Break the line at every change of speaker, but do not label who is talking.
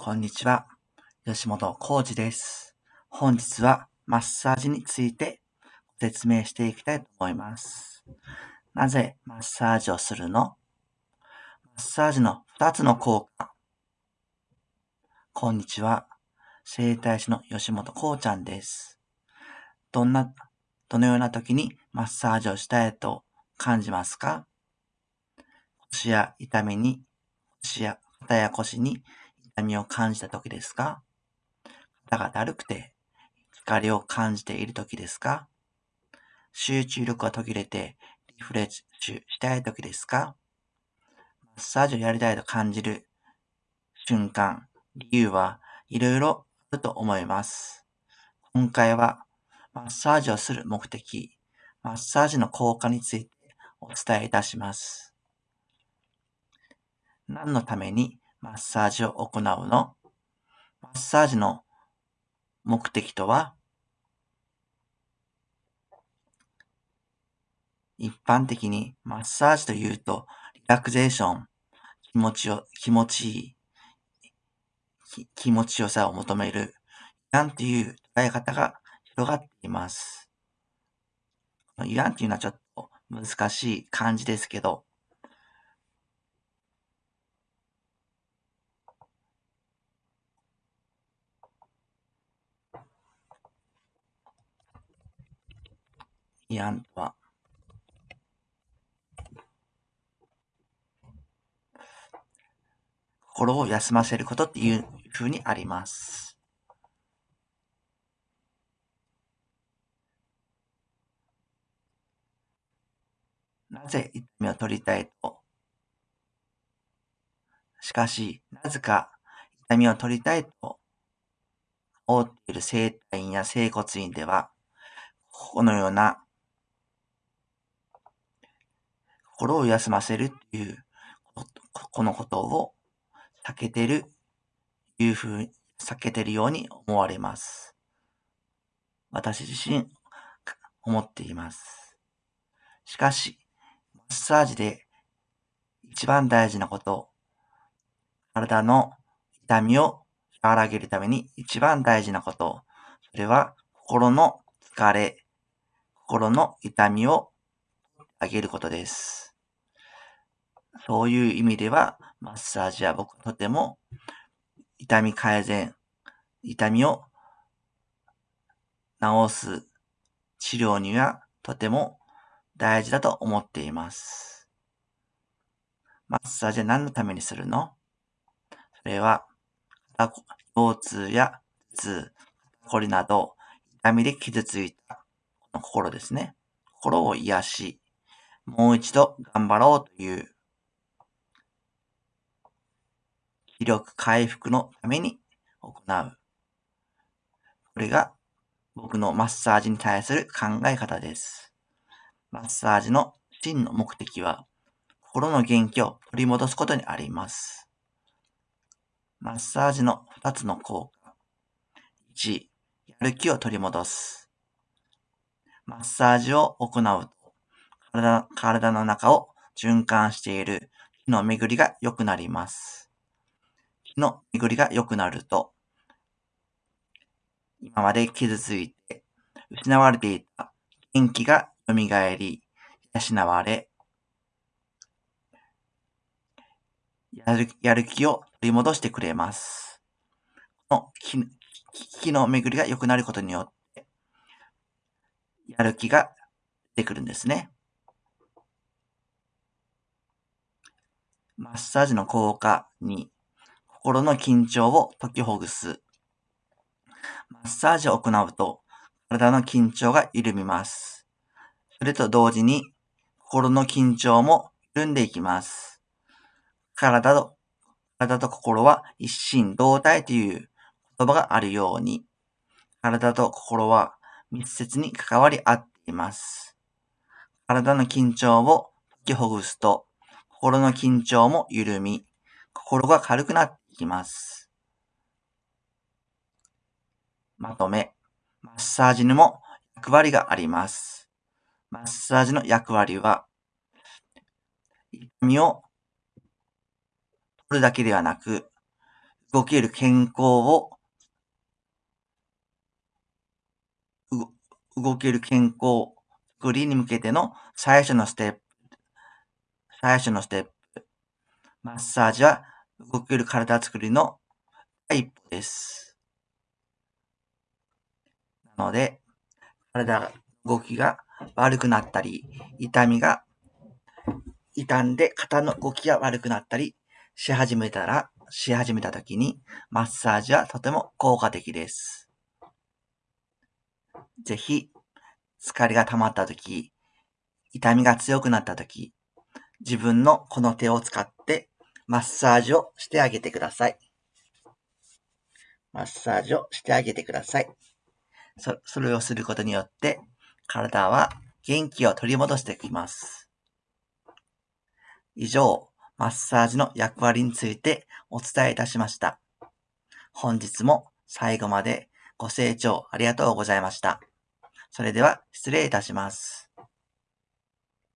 こんにちは。吉本浩二です。本日はマッサージについて説明していきたいと思います。なぜマッサージをするの？マッサージの2つの効果。こんにちは。整体師の吉本こうちゃんです。どんな、どのような時にマッサージをしたいと感じますか？腰や痛みに、腰や肩や腰に痛みを感じた時ですか？肩がだるくて疲れを感じている時ですか？集中力が途切れてリフレッシュしたい時ですか？マッサージをやりたいと感じる瞬間、理由はいろいろあると思います。今回はマッサージをする目的、マッサージの効果についてお伝えいたします。何のためにマッサージを行うのマッサージの目的とは一般的にマッサージというとリラクゼーション、気持ちを、気持ちいい、気持ちよさを求める、インという捉え方が広がっています。インっていうのはちょっと難しい漢字ですけど、イアンとは、心を休ませることっていう風にあります。なぜ痛みを取りたいと？しかし、なぜか痛みを取りたいと？思っている整体院や整骨院では、このような心を休ませるっていうこのことを避けてる、いうふうに避けてるように思われます。私自身思っています。しかし、マッサージで一番大事なこと、体の痛みを和らげるために一番大事なこと、それは心の疲れ、心の痛みを上げることです。そういう意味では、マッサージは僕とても痛み改善、痛みを治す治療にはとても大事だと思っています。マッサージは何のためにするの？それは、腰痛や頭痛、こりなど、痛みで傷ついた心ですね。心を癒し、もう一度頑張ろうという気力回復のために行う。これが僕のマッサージに対する考え方です。マッサージの真の目的は、心の元気を取り戻すことにあります。マッサージの2つの効果。1、やる気を取り戻す。マッサージを行うと体、体の中を循環している気の巡りが良くなります。の巡りが良くなると、今まで傷ついて失われていた元気が蘇り、養われ、やるやる気を取り戻してくれます。この気の巡りが良くなることによって、やる気が出てくるんですね。マッサージの効果に、心の緊張を解きほぐす。マッサージを行うと、体の緊張が緩みます。それと同時に、心の緊張も緩んでいきます。体と、体と心は一心同体という言葉があるように、体と心は密接に関わり合っています。体の緊張を解きほぐすと、心の緊張も緩み、心が軽くなっきます。まとめ、マッサージにも役割があります。マッサージの役割は、痛みを取るだけではなく、動ける健康を、動ける健康作りに向けての最初のステップ、最初のステップ。マッサージは動ける体作りの第一歩です。なので、体が、動きが悪くなったり、痛みが、痛んで肩の動きが悪くなったりし始めたら、し始めた時に、マッサージはとても効果的です。ぜひ、疲れが溜まった時、痛みが強くなった時、自分のこの手を使ってマッサージをしてあげてください。マッサージをしてあげてください。そそれをすることによって、体は元気を取り戻してきます。以上、マッサージの役割についてお伝えいたしました。本日も最後までご清聴ありがとうございました。それでは失礼いたします。